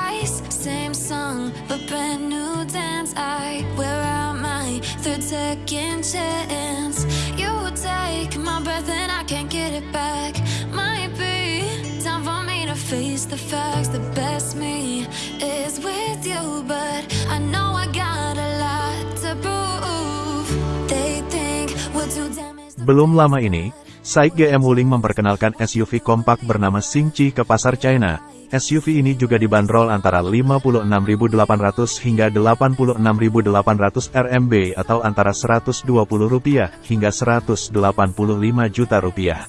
twice. Same song, but brand new dance. I wear out my third second chance. You take my breath and I can't get it back. Might be time for me to face the facts. The best me is with you, but I know I got a lot to prove. They think we're too damaged. Belum lama ini, Saik GM Wuling memperkenalkan SUV kompak bernama Xingqi ke pasar China. SUV ini juga dibanderol antara 56.800 hingga 86.800 RMB atau antara 120 rupiah hingga 185 juta rupiah.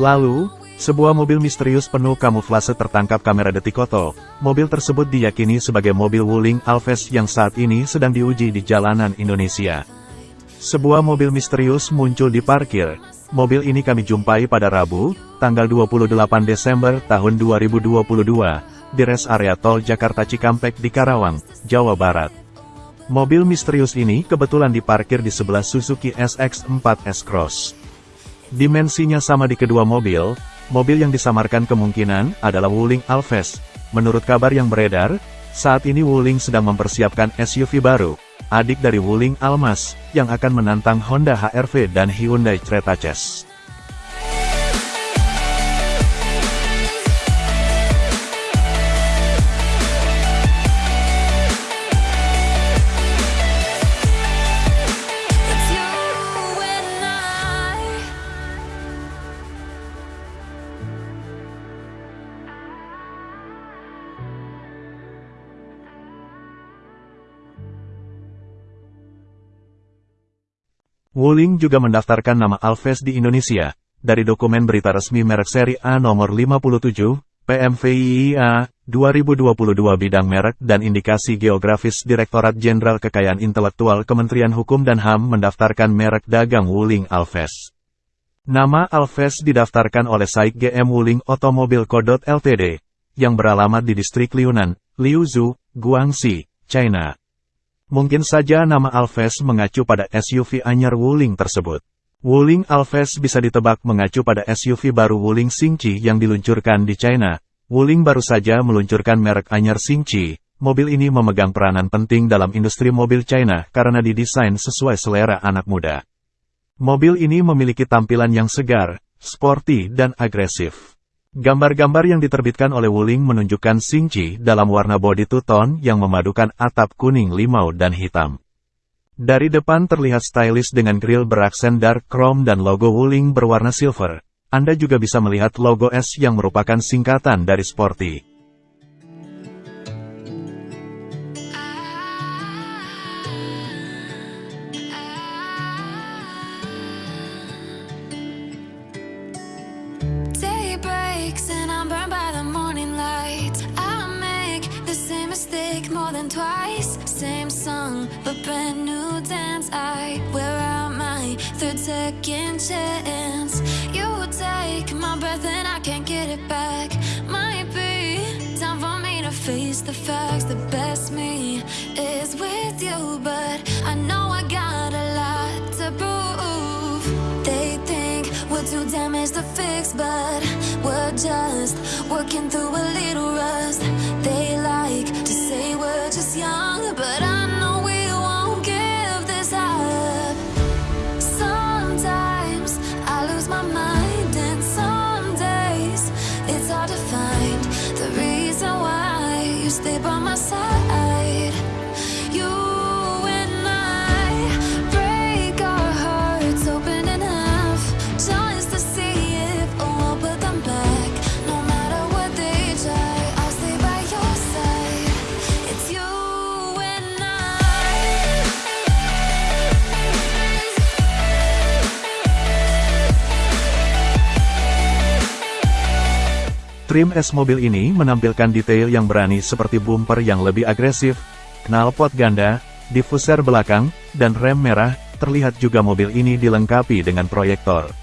Lalu, sebuah mobil misterius penuh kamuflase tertangkap kamera detik Oto. Mobil tersebut diyakini sebagai mobil Wuling Alves yang saat ini sedang diuji di jalanan Indonesia. Sebuah mobil misterius muncul di parkir. Mobil ini kami jumpai pada Rabu, tanggal 28 Desember tahun 2022, di res area tol Jakarta Cikampek di Karawang, Jawa Barat. Mobil misterius ini kebetulan diparkir di sebelah Suzuki SX4 S-Cross. Dimensinya sama di kedua mobil, mobil yang disamarkan kemungkinan adalah Wuling Alves. Menurut kabar yang beredar, saat ini Wuling sedang mempersiapkan SUV baru, adik dari Wuling Almas, yang akan menantang Honda HR-V dan Hyundai Creta Chase. Wuling juga mendaftarkan nama Alves di Indonesia. Dari dokumen berita resmi merek seri A nomor 57, PMVIIA, 2022 bidang merek dan indikasi geografis Direktorat Jenderal Kekayaan Intelektual Kementerian Hukum dan HAM mendaftarkan merek dagang Wuling Alves. Nama Alves didaftarkan oleh Saik GM Wuling Automobile Co. Ltd, yang beralamat di distrik Liunan, Liuzhou, Guangxi, China. Mungkin saja nama Alves mengacu pada SUV anyar Wuling tersebut. Wuling Alves bisa ditebak mengacu pada SUV baru Wuling Xingqi yang diluncurkan di China. Wuling baru saja meluncurkan merek anyar Xingqi. Mobil ini memegang peranan penting dalam industri mobil China karena didesain sesuai selera anak muda. Mobil ini memiliki tampilan yang segar, sporty dan agresif. Gambar-gambar yang diterbitkan oleh Wuling menunjukkan Xingqi dalam warna bodi two-tone yang memadukan atap kuning limau dan hitam. Dari depan terlihat stylish dengan grill beraksen dark chrome dan logo Wuling berwarna silver. Anda juga bisa melihat logo S yang merupakan singkatan dari Sporty. Song, but brand new dance. I wear out my third second chance. You take my breath and I can't get it back. Might be time for me to face the facts. The best me is with you, but I know I got a lot to prove. They think we're too damaged to fix, but we're just working through a little rust. They like to say we're just young, but I know stay by my side. Trim S mobil ini menampilkan detail yang berani seperti bumper yang lebih agresif, knalpot ganda, diffuser belakang, dan rem merah, terlihat juga mobil ini dilengkapi dengan proyektor.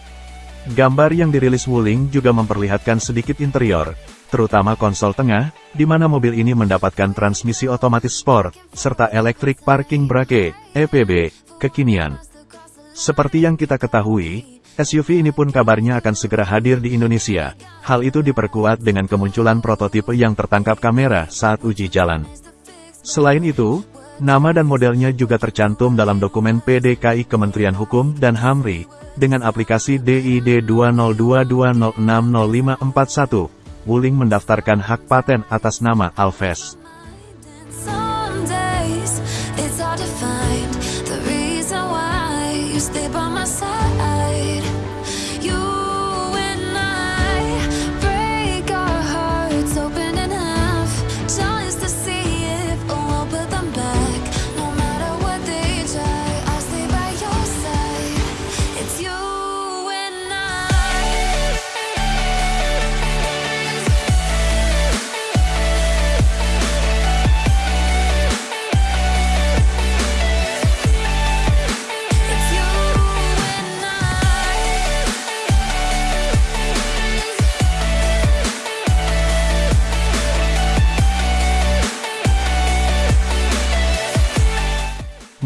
Gambar yang dirilis Wuling juga memperlihatkan sedikit interior, terutama konsol tengah, di mana mobil ini mendapatkan transmisi otomatis sport, serta electric parking brake, EPB, kekinian. Seperti yang kita ketahui, SUV ini pun kabarnya akan segera hadir di Indonesia. Hal itu diperkuat dengan kemunculan prototipe yang tertangkap kamera saat uji jalan. Selain itu, nama dan modelnya juga tercantum dalam dokumen PDKI Kementerian Hukum dan HAMRI, dengan aplikasi DID 202206541. Wuling mendaftarkan hak paten atas nama Alves.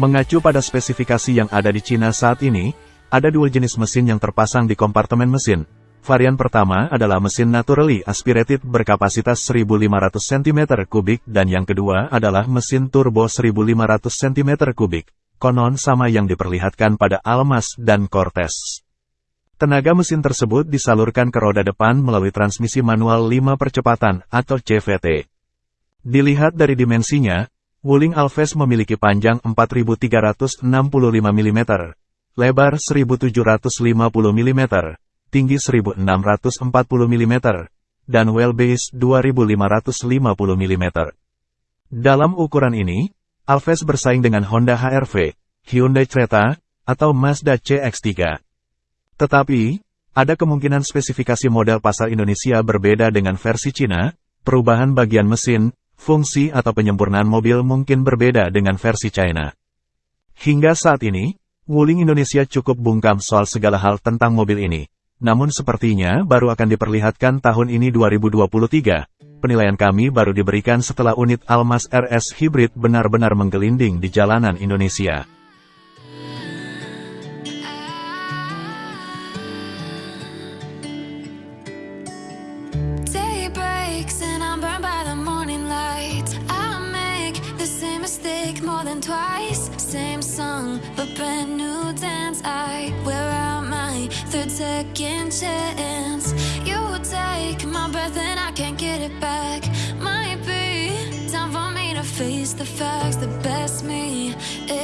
Mengacu pada spesifikasi yang ada di Cina saat ini, ada dua jenis mesin yang terpasang di kompartemen mesin. Varian pertama adalah mesin naturally aspirated berkapasitas 1500 cm3 dan yang kedua adalah mesin turbo 1500 cm3. Konon sama yang diperlihatkan pada Almas dan Cortez. Tenaga mesin tersebut disalurkan ke roda depan melalui transmisi manual 5 percepatan atau CVT. Dilihat dari dimensinya, Wuling Alves memiliki panjang 4365 mm, lebar 1750 mm, tinggi 1640 mm, dan wheelbase 2550 mm. Dalam ukuran ini, Alves bersaing dengan Honda HR-V, Hyundai Creta, atau Mazda CX-3. Tetapi, ada kemungkinan spesifikasi model pasar Indonesia berbeda dengan versi Cina, perubahan bagian mesin, fungsi atau penyempurnaan mobil mungkin berbeda dengan versi China. Hingga saat ini, Wuling Indonesia cukup bungkam soal segala hal tentang mobil ini. Namun sepertinya baru akan diperlihatkan tahun ini 2023. Penilaian kami baru diberikan setelah unit Almas RS Hybrid benar-benar menggelinding di jalanan Indonesia. Second chance. You take my breath and I can't get it back. Might be time for me to face the facts. The best me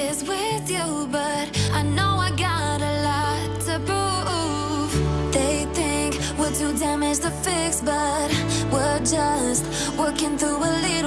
is with you, but I know I got a lot to prove. They think we're too damaged to fix, but we're just working through a little